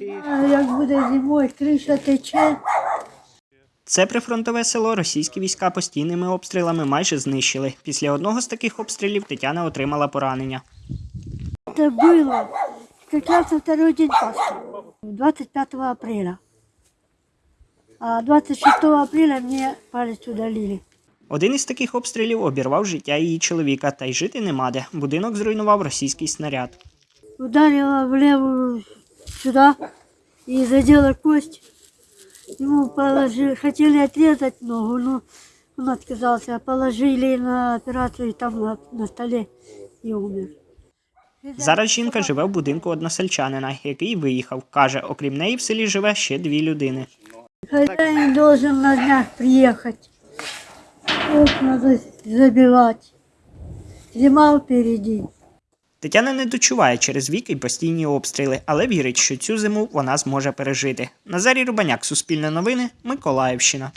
А Як буде зимою, криша тече. Це прифронтове село російські війська постійними обстрілами майже знищили. Після одного з таких обстрілів Тетяна отримала поранення. Как раз на второй день Пасхи, 25 апреля. А 26 апреля мне палец удалили. Один із таких обстрілів обірвав життя її чоловіка, та й жити нема де. Будинок зруйнував російський снаряд. Ударила в левую сюда и задела кость. Ему положили, хотели отрезать ногу, но он отказался. Положили на операцию там на, на столе и умер. Зараз жінка живе в будинку односельчанина, який виїхав. Каже, окрім неї в селі живе ще дві людини. Хозяин должен на днях приехать. Вот надо забивать. Зима впереди. Тетяна не дочуває через вік і постійні обстріли, але вірить, що цю зиму вона зможе пережити. Назарій Рубаняк, Суспільне новини, Миколаївщина.